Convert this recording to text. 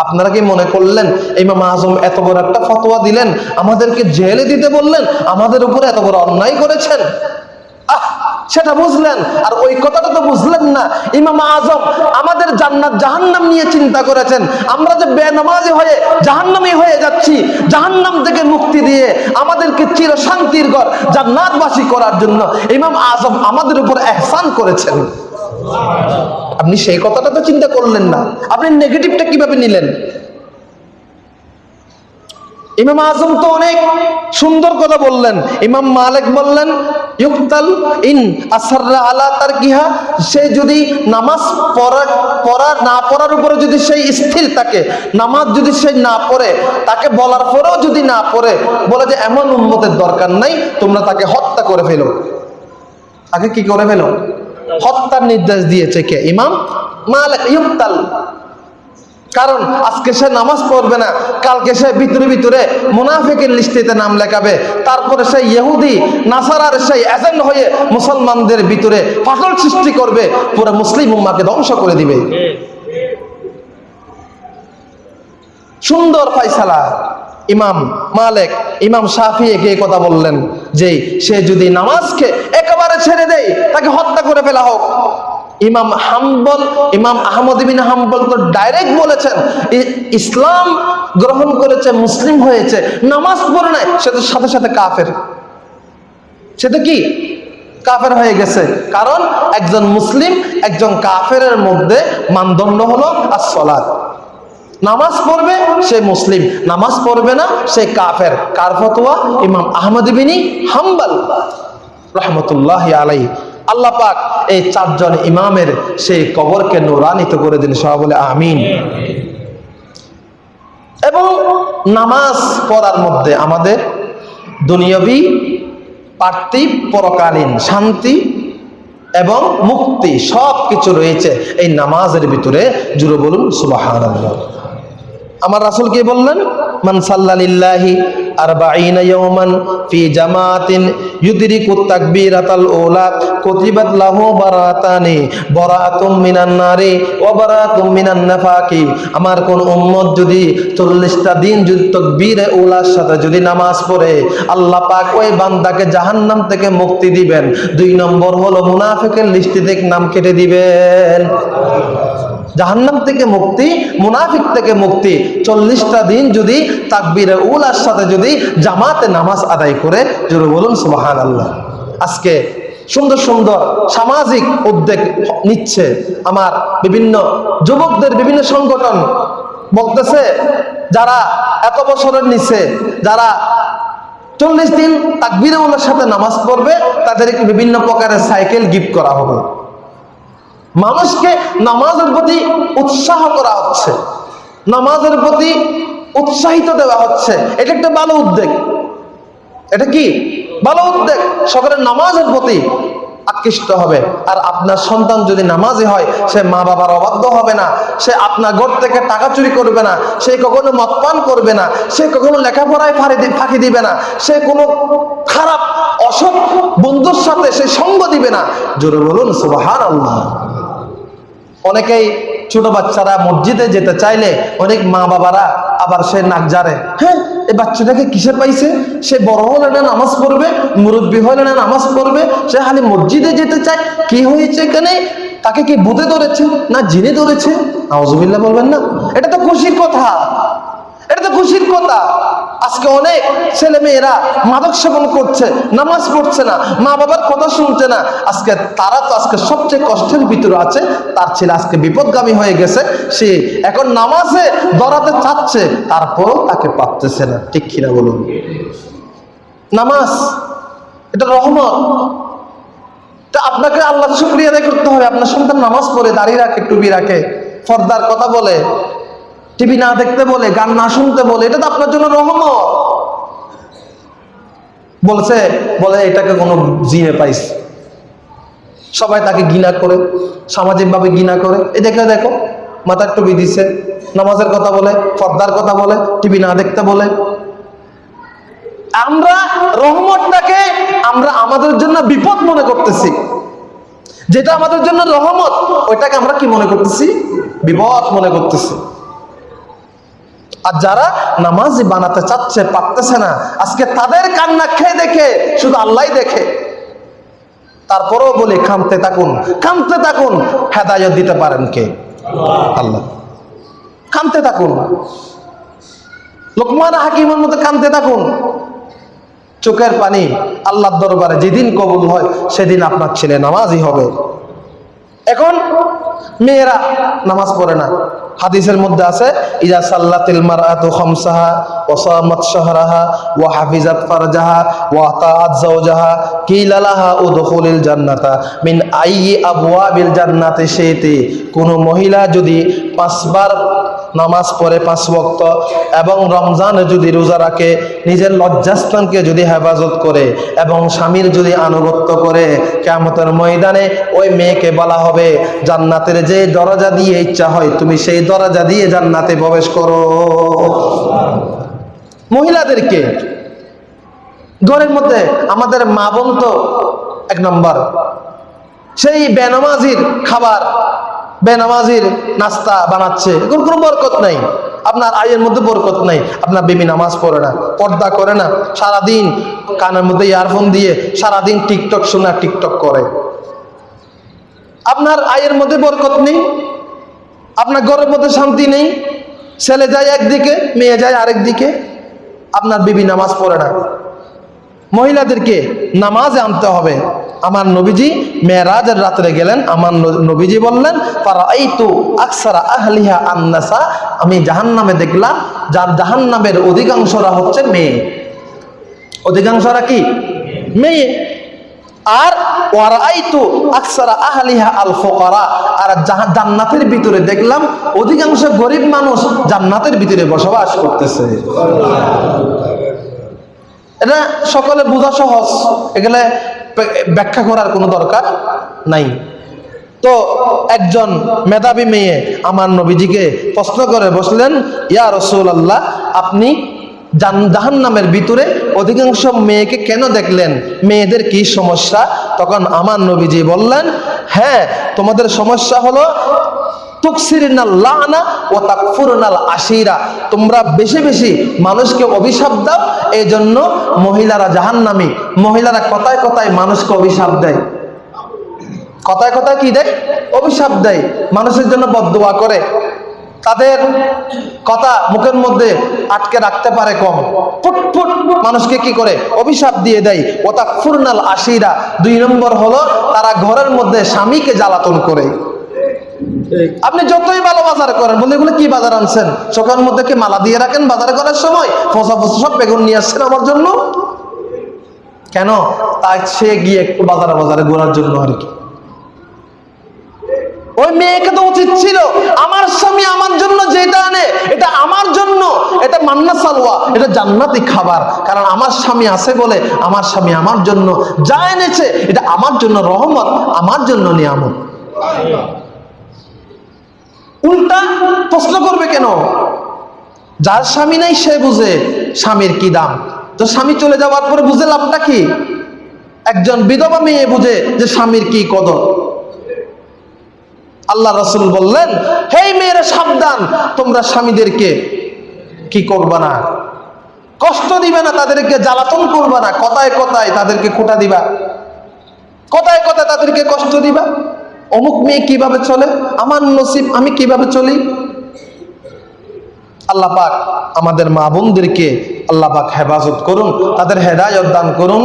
আপনারা কি মনে করলেন, ইমাম আজম এত বড় একটা ফতোয়া দিলেন? আমাদেরকে জেলে দিতে বললেন? আমাদের উপরে এত বড় অন্যায় করেছেন? আহ, সেটা বুঝলেন? আর ওই কথাটা তো বুঝলেন না। ইমাম আজম আমাদের জান্নাত জাহান্নাম নিয়ে চিন্তা করেছেন। আমরা যে বেনামাজি হয়ে জাহান্নামী হয়ে যাচ্ছি, জাহান্নাম থেকে মুক্তি দিয়ে আমাদেরকে চির শান্তির ঘর জান্নাতবাসী করার জন্য ইমাম আজম আমাদের উপর এহসান করেছেন। আপনি সেই কথাটা তো চিন্তা করলেন না। আপনি নেগেটিভটা কীভাবে নিলেন? ইমাম আজম তো অনেক সুন্দর কথা বললেন। ইমাম মালিক বললেন, ইউক্তাল ইন আসাররা আলা তার কিহা সে যদি নামাজ পড়া পড়া না পড়ার উপরে যদি সেই স্থির থাকে, নামাজ যদি সে না পড়ে, তাকে বলার পরেও যদি না পড়ে, বলে যে এমন উন্মতের দরকার নাই, তোমরা তাকে হত্যা করে ফেলো। তাকে কি করে ফেলো? হত্যার নির্দেশ দিয়েছে কে? ইমাম মালিক ইউক্তাল কারণ আজকে সে নামাজ পড়বে না কালকে সে ভিতরে ভিতরে মুনাফিকের লিস্টিতে নাম লেখাবে। তারপরে সেই ইহুদি নাসারার সেই এজেন্ট হয়ে মুসলমানদের ভিতরে ফাটল সৃষ্টি করবে পুরো মুসলিম উম্মাকে ধ্বংস করে দিবে। সুন্দর ফাইসালা ইমাম মালেক, ইমাম শাফি একে কথা বললেন যে, সে যদি নামাজকে একেবারে ছেড়ে দেয়, তাকে হত্যা করে ফেলা হোক। ইমাম হাম্বল, ইমাম আহমদ বিন হাম্বল তো ডাইরেক্ট বলেছেন ইসলাম গ্রহণ করেছে, মুসলিম হয়েছে, নামাজ পড়ে নাই, সে তো সাথে সাথে কাফের। সে তো কি? কাফের হয়ে গেছে। কারণ একজন মুসলিম একজন কাফেরের মধ্যে মানদণ্ড হলো আর আসলাদ নামাজ পড়বে সে মুসলিম, নামাজ পড়বে না সে কাফের। কার ফতোয়া? ইমাম আহমদ বিনি হাম্বাল, রহমতুল্লাহ আলাই আল্লাহ পাক এই চারজন ইমামের সেই কবরকে নুরানিত করে দিন, সবাই বলে আমিন। এবং নামাজ পড়ার মধ্যে আমাদের দুনিয়াবি পার্থিব পরকালীন শান্তি এবং মুক্তি সব কিছু রয়েছে। এই নামাজের ভিতরে জুড়ে বলুন সুবাহ আমার রাসূল কি বললেন, মান সাল্লাল্লাহি আরবাঈনা নাফাকি। আমার কোন উম্মত যদি 40টা দিন যদি তাকবীরে সাথে যদি নামাজ পড়ে, আল্লাহ পাক ওই বান্দাকে জাহান্নাম থেকে মুক্তি দিবেন। দুই নম্বর হলো মুনাফিকের লিস্টি থেকে নাম কেটে দিবেন। জাহান্নাম থেকে মুক্তি, মুনাফিক থেকে মুক্তি। চল্লিশটা দিন যদি তাকবীরে উলার সাথে যদি জামাতে নামাজ আদায় করে, জোরে বলুন সুবাহান আল্লাহ আজকে সুন্দর সুন্দর সামাজিক উদ্যোগ নিচ্ছে আমার বিভিন্ন যুবকদের, বিভিন্ন সংগঠন। বলতেছে, যারা এত বছরের নিচে, যারা চল্লিশ দিন তাকবীরে উলার সাথে নামাজ পড়বে, তাদেরকে বিভিন্ন প্রকারের সাইকেল গিফট করা হবে। মানুষকে নামাজের প্রতি উৎসাহ করা হচ্ছে। নামাজের প্রতি উৎসাহিত দেওয়া হচ্ছে। এটা একটা ভালো উদ্যোগ। এটা কি? ভালো উদ্যোগ। সকলের নামাজের প্রতি আকৃষ্ট হবে। আর আপনার সন্তান যদি নামাজি হয়, সে মা বাবার অবাধ্য হবে না। সে আপনার ঘর থেকে টাকা চুরি করবে না। সে কখনো মদপান করবে না। সে কখনো লেখাপড়ায় ফাঁড়ি ফাঁকি দিবে না। সে কোনো খারাপ, অসৎ বন্ধুর সাথে সে সঙ্গ দিবে না। জোরে বলুন সুবাহান আল্লাহ অনেকেই ছোট বাচ্চারা মসজিদে যেতে চাইলে অনেক মা বাবারা আবার সে নাক জারে। হ্যাঁ এই বাচ্চাটাকে কিসে পাইছে? সে বড় হলে না নামাজ পড়বে, মুরব্বী হলে না নামাজ পড়বে, সে খালি মসজিদে যেতে চায়। কি হয়েছে এখানে? তাকে কি বুতে ধরেছে না জিনে ধরেছে? আউজুবিল্লাহ বলবেন না। এটা তো খুশির কথা। এটা তো খুশির কথা। আজকে অনেক ছেলে মেয়েরা মাদক সেবন করছে, নামাজ পড়ছে না, মা বাবার কথা শুনছে না। আজকে তারা তো আজকে সবচেয়ে কষ্টের ভিতরে আছে, তার ছেলে আজকে বিপদগামী হয়ে গেছে। সে এখন নামাজে দরাতে চাচ্ছে, তারপরও তাকে পাচ্ছে না। ঠিক কিনা বলুন? নামাজ, এটা রহমত। তা আপনাকে আল্লাহ শুক্রিয়া করতে হবে। আপনার সন্তান নামাজ পড়ে দাঁড়িয়ে রাখে, টুপি রাখে, ফর্দার কথা বলে। টিভি না দেখতে বলে, গান না শুনতে বলে, এটা তো আপনার জন্য রহমত। বলছে, বলে, এটাকে কোনো জিনে পাইছে সবাই তাকে ঘৃণা করে, সামাজিকভাবে ঘৃণা করে। এই দেখে দেখো মাথার টুপি দিছে, নামাজের কথা বলে, পর্দার কথা বলে, টিভি না দেখতে বলে। আমরা রহমতটাকে আমরা আমাদের জন্য বিপদ মনে করতেছি। যেটা আমাদের জন্য রহমত, ওইটাকে আমরা কি মনে করতেছি? বিপদ মনে করতেছি। আর যারা নামাজি বানাতে চাচ্ছে, পারতেছে না। আজকে তাদের কান্না খেয়ে দেখে? শুধু আল্লাহ দেখে। তারপরেও বলি কামতে থাকুন কামতে থাকুন। হেদায়ত দিতে পারেন কে? আল্লাহ। কামতে থাকুন। লোকমান হাকিমের মতো কামতে থাকুন। চোখের পানি আল্লাহর দরবারে যেদিন কবুল হয়, সেদিন আপনার ছেলে নামাজই হবে। এখন মেয়েরা নামাজ পড়ে না। হাদিসের মধ্যে আছে, ইজা সাল্লাতিল মারআতু খামসাহা ওয়া সামাত শাহরাহা ওয়া হাফিজাত ফারজাহা ওয়া আতাআত যাওজাহা, কিলা লাহা উদখুলিল জান্নাতা মিন আইয়ি আবওয়াবিল জান্নাতে শাইতি। কোন মহিলা যদি পাঁচবার নামাজ পড়ে পাঁচ ওয়াক্ত এবং রমজানে যদি রোজা রাখে, নিজের লজ্জাস্থানকে যদি হেফাজত করে এবং স্বামীর যদি আনুগত্য করে কেমতের ময়দানে ওই মেয়েকে বলা হবে, জান্নাতের যে দরজা দিয়ে ইচ্ছা হয়, তুমি সেই দরজা দিয়ে জান্নাতে প্রবেশ করো। মহিলাদেরকে, ঘরের মধ্যে আমাদের মা বোন তো এক নম্বর, সেই বেনামাজির খাবার বেনামাজির নাস্তা বানাচ্ছে। এগুলোর কোনো বরকত নাই। আপনার আয়ের মধ্যে বরকত নাই। আপনার বেবি নামাজ পড়ে না, পর্দা করে না, সারাদিন কানের মধ্যে ইয়ারফোন দিয়ে সারাদিন টিকটক শোনা টিকটক করে। আপনার আয়ের মধ্যে বরকত নেই, আপনার ঘরের মধ্যে শান্তি নেই, ছেলে যায় একদিকে, মেয়ে যায় আরেক দিকে আপনার বিবি নামাজ পড়ে না। মহিলাদেরকে নামাজে আনতে হবে। আমার নবীজি মেয়েরাজের রাত্রে গেলেন, আমার নবীজি বললেন পারা এই তো আকসারা আহলিহা আন্নাসা আমি জাহান্নামে দেখলাম, যার জাহান্নামের অধিকাংশরা হচ্ছে মেয়ে। অধিকাংশরা কি? মেয়ে। আর ওয়ারাইতু আকসারা আহলিহা আল ফুকারা আর জান্নাতের ভিতরে দেখলাম, অধিকাংশ গরিব মানুষ জান্নাতের ভিতরে বসবাস করতেছে। এটা সকলে বোঝা সহজ। এগুলো ব্যাখ্যা করার কোনো দরকার নাই। তো একজন মেধাবী মেয়ে আমার নবীজিকে প্রশ্ন করে বসলেন, ইয়া রসুল আল্লাহ আপনি জাহান নামের ভিতরে অধিকাংশ মেয়েকে কেন দেখলেন? মেয়েদের কি সমস্যা? তখন আমার নবীজি বললেন হ্যাঁ তোমাদের সমস্যা হলো আশিরা। তোমরা বেশি বেশি মানুষকে অভিশাপ দাও এই জন্য মহিলারা মহিলারা কথায় কথায় মানুষকে অভিশাপ দেয়। কথায় কথায় অভিশাপ দেয়। মানুষের জন্য বদদোয়া করে। তাদের কথা মুখের মধ্যে আটকে রাখতে পারে কম। ফুট ফুট মানুষকে কি করে? অভিশাপ দিয়ে দেয়। ও তাকফুরনাল আশিরা। দুই নম্বর হলো, তারা ঘরের মধ্যে স্বামীকে জ্বালাতন করে। আপনি যতই ভালো বাজার করেন বলে এগুলো কি বাজার আনছেন? চোখের মধ্যে কি মালা দিয়ে রাখেন বাজার করার সময়? ফসা ফসা সব বেগুন নিয়ে আসছেন আমার জন্য? কেন? তাই সে গিয়ে একটু বাজারে বাজারে ঘোরার জন্য আর কি। ওই মেয়েকে তো উচিত ছিল, আমার স্বামী আমার জন্য যেটা আনে, এটা আমার জন্য। এটা মান্না সালোয়া এটা জান্নাতি খাবার। কারণ আমার স্বামী আছে বলে আমার স্বামী আমার জন্য যা এনেছে, এটা আমার জন্য রহমত, আমার জন্য নিয়ামত। উল্টা প্রশ্ন করবে কেন? যার স্বামী নাই সে বুঝে স্বামীর কি দাম। তো স্বামী চলে যাওয়ার পরে বুঝে লাভটা কি? একজন বিধবা মেয়ে বুঝে যে স্বামীর কি কদর। আল্লাহ রসুল বললেন হেই মেয়েরা, সাবধান। তোমরা স্বামীদেরকে কি করবা না? কষ্ট দিবে না, তাদেরকে জ্বালাতন করবা না। কথায় কথায় তাদেরকে খোটা দিবা। কথায় কথায় তাদেরকে কষ্ট দিবা। অমুক মেয়ে কীভাবে চলে? আমার নসিব, আমি কীভাবে চলি? আল্লাহ পাক আমাদের মা বোনদেরকে আল্লাহ পাক হেফাজত করুন, তাদের হেদায়ত দান করুন।